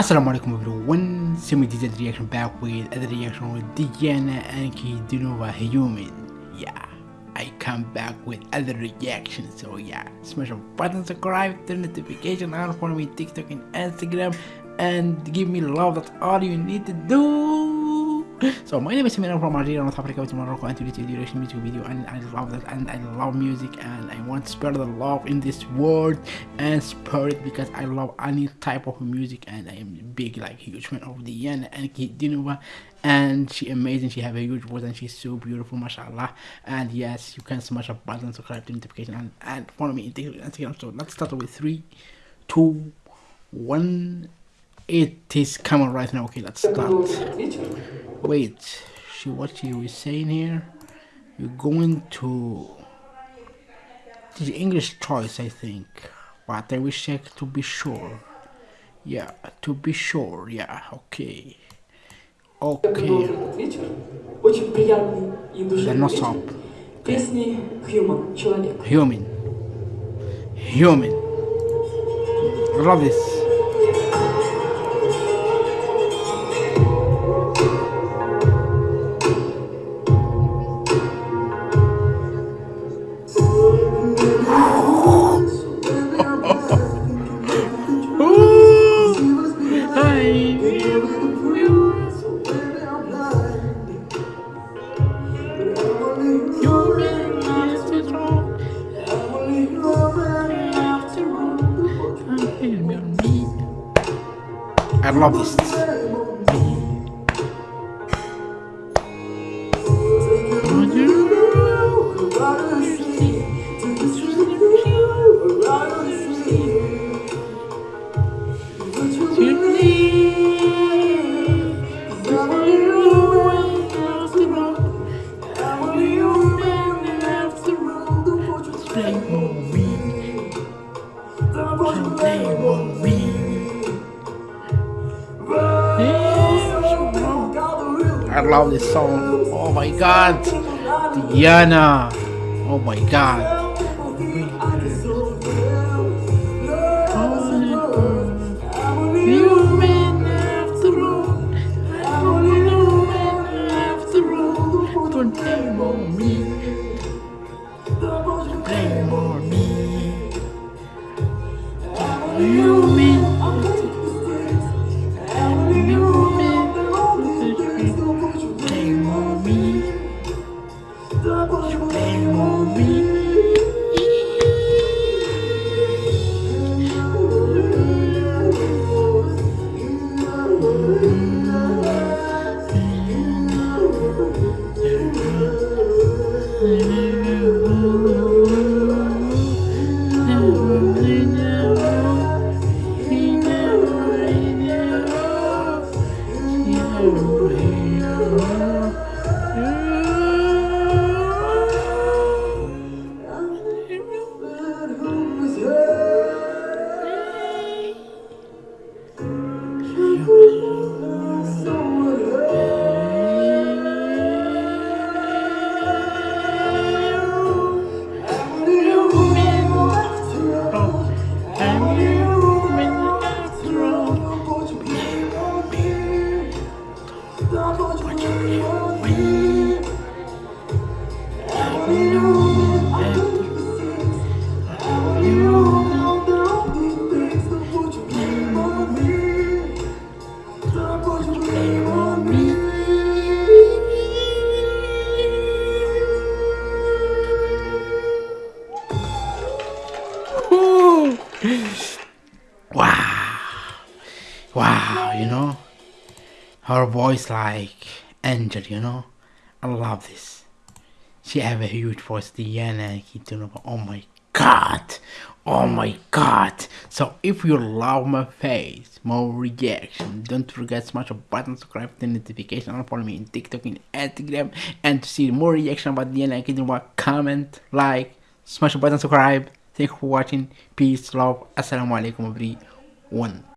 Assalamu alaikum everyone, Simi did the reaction back with other reaction with Diana Ankudinova Human. Yeah, I come back with other reactions, so yeah, smash the button, subscribe, turn notification on, follow me TikTok and Instagram, and give me love, that's all you need to do. So my name is Samir from Algeria, North Africa, with Morocco, and today duration music video, and I love that, and I love music, and I want to spread the love in this world and spread it because I love any type of music, and I am big, like huge fan of Diana Ankudinova, and she amazing. She have a huge voice, and she's so beautiful, mashallah. And yes, you can smash a button, subscribe to notification, and, and follow me in Instagram. So let's start with three, two, one. It is coming right now. Okay, let's start. Wait, she what she was saying here? You're going to the English choice, I think. But I will check to be sure. Yeah, to be sure. Yeah, okay. Okay. Очень приятный и Then no душевный stop. вечер. Песни Human, Человек. Human. Human. Love this. I love this. I love this song. Oh my god. Diana. Oh my god. 嗯。Her voice like angel, you know? I love this. She have a huge voice, Diana Kitunova. Oh my god. Oh my god. So if you love my face, more reaction, don't forget smash the button, subscribe the notification, and follow me in TikTok and Instagram. And to see more reaction about Diana Kitunova, comment, like, smash the button, subscribe. Thank you for watching. Peace, love. Assalamu alaikum everyone.